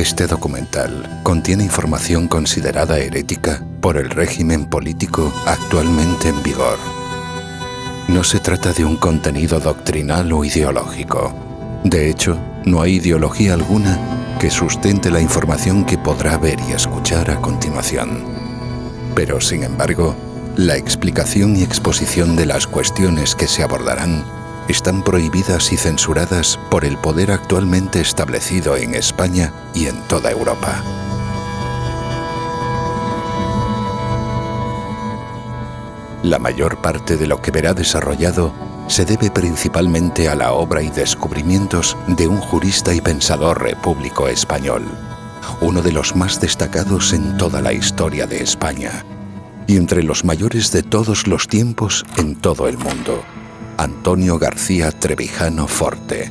Este documental contiene información considerada herética por el régimen político actualmente en vigor. No se trata de un contenido doctrinal o ideológico. De hecho, no hay ideología alguna que sustente la información que podrá ver y escuchar a continuación. Pero, sin embargo, la explicación y exposición de las cuestiones que se abordarán están prohibidas y censuradas por el poder actualmente establecido en España y en toda Europa. La mayor parte de lo que verá desarrollado se debe principalmente a la obra y descubrimientos de un jurista y pensador repúblico español, uno de los más destacados en toda la historia de España, y entre los mayores de todos los tiempos en todo el mundo, Antonio García Trevijano Forte.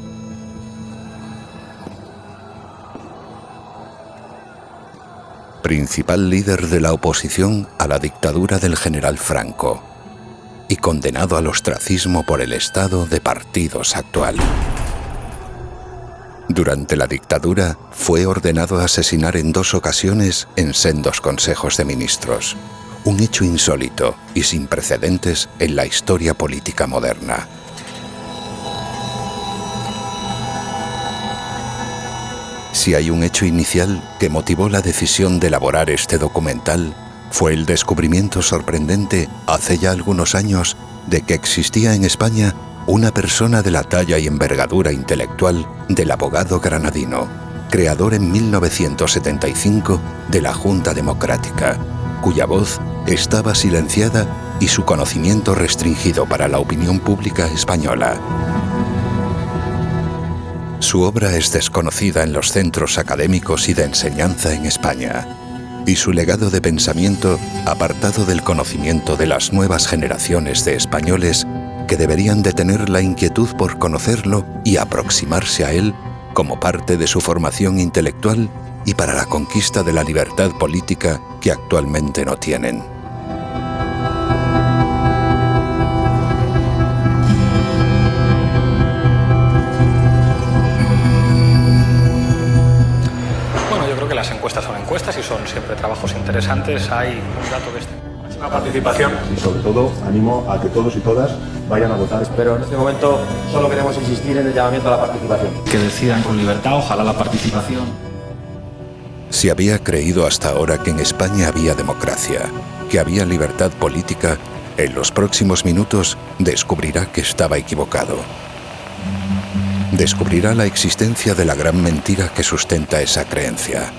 Principal líder de la oposición a la dictadura del general Franco y condenado al ostracismo por el estado de partidos actual. Durante la dictadura fue ordenado asesinar en dos ocasiones en sendos consejos de ministros un hecho insólito y sin precedentes en la historia política moderna. Si hay un hecho inicial que motivó la decisión de elaborar este documental, fue el descubrimiento sorprendente hace ya algunos años de que existía en España una persona de la talla y envergadura intelectual del abogado granadino, creador en 1975 de la Junta Democrática, cuya voz estaba silenciada y su conocimiento restringido para la opinión pública española. Su obra es desconocida en los centros académicos y de enseñanza en España, y su legado de pensamiento apartado del conocimiento de las nuevas generaciones de españoles que deberían de tener la inquietud por conocerlo y aproximarse a él como parte de su formación intelectual y para la conquista de la libertad política que actualmente no tienen. Bueno, yo creo que las encuestas son encuestas y son siempre trabajos interesantes. Hay un dato de este. Una participación y sobre todo animo a que todos y todas vayan a votar. Pero en este momento solo queremos insistir en el llamamiento a la participación. Que decidan con libertad, ojalá la participación. Si había creído hasta ahora que en España había democracia, que había libertad política, en los próximos minutos descubrirá que estaba equivocado. Descubrirá la existencia de la gran mentira que sustenta esa creencia.